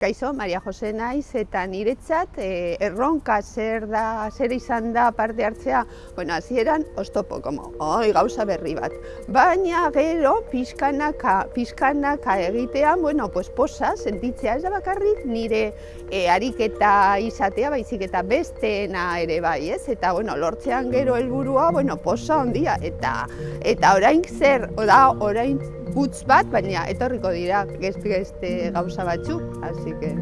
Kaixo, Maria Jose naiz eta niretzat eh, erronka zer da, zer izan da parte hartzea, bueno, hasieran oztopo, como, oi, gauza berri bat. Baina gero, pizkanaka, pizkanaka egitean, bueno, pues posa, sentitzea ez da bakarrik nire e, ariketa izatea, baizik eta besteena ere bai, ez? Eta, bueno, lortzean gero helburua, bueno, posa ondia, eta, eta orain zer, da, orain putz bat, baina etorriko dira geste gauza batzuk, así que